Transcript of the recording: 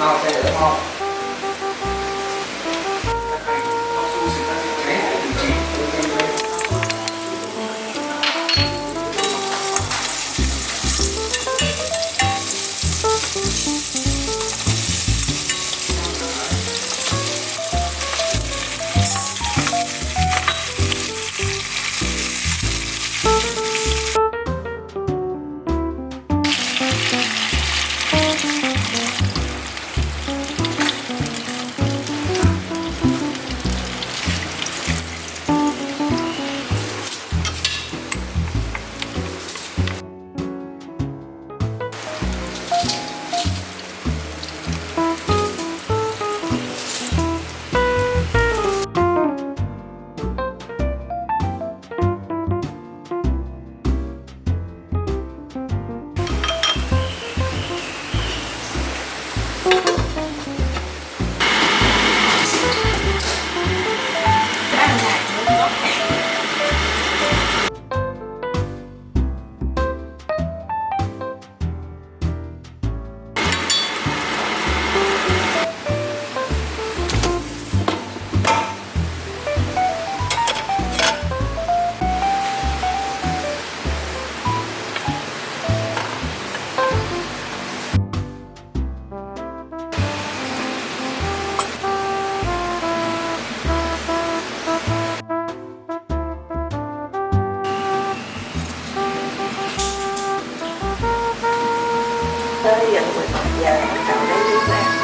好谢谢 tới gần 11 giờ bắt đầu lấy nước ra.